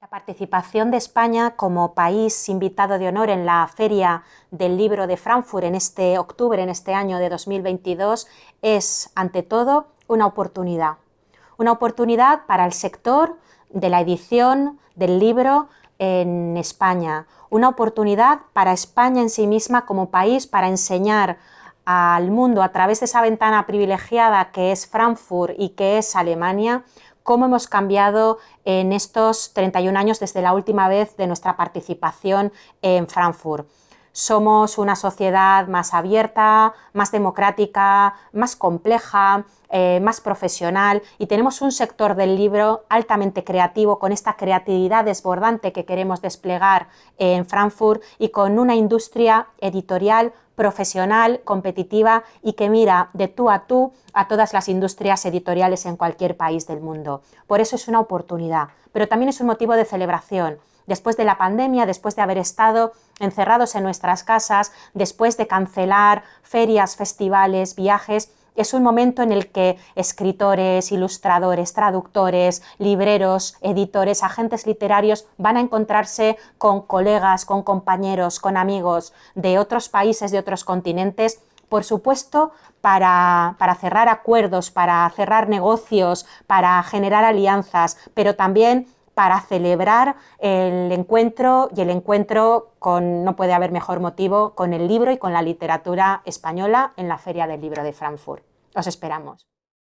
La participación de España como país invitado de honor en la Feria del Libro de Frankfurt en este octubre, en este año de 2022, es, ante todo, una oportunidad. Una oportunidad para el sector de la edición del libro en España. Una oportunidad para España en sí misma como país para enseñar al mundo a través de esa ventana privilegiada que es Frankfurt y que es Alemania, cómo hemos cambiado en estos 31 años desde la última vez de nuestra participación en Frankfurt. Somos una sociedad más abierta, más democrática, más compleja, eh, más profesional y tenemos un sector del libro altamente creativo con esta creatividad desbordante que queremos desplegar en Frankfurt y con una industria editorial profesional, competitiva y que mira de tú a tú a todas las industrias editoriales en cualquier país del mundo. Por eso es una oportunidad, pero también es un motivo de celebración. Después de la pandemia, después de haber estado encerrados en nuestras casas, después de cancelar ferias, festivales, viajes, es un momento en el que escritores, ilustradores, traductores, libreros, editores, agentes literarios van a encontrarse con colegas, con compañeros, con amigos de otros países, de otros continentes, por supuesto, para, para, cerrar acuerdos, para cerrar negocios, para generar alianzas, pero también para celebrar el encuentro y el encuentro con, no puede haber mejor motivo, con el libro y con la literatura española en la Feria del Libro de Frankfurt. Os esperamos.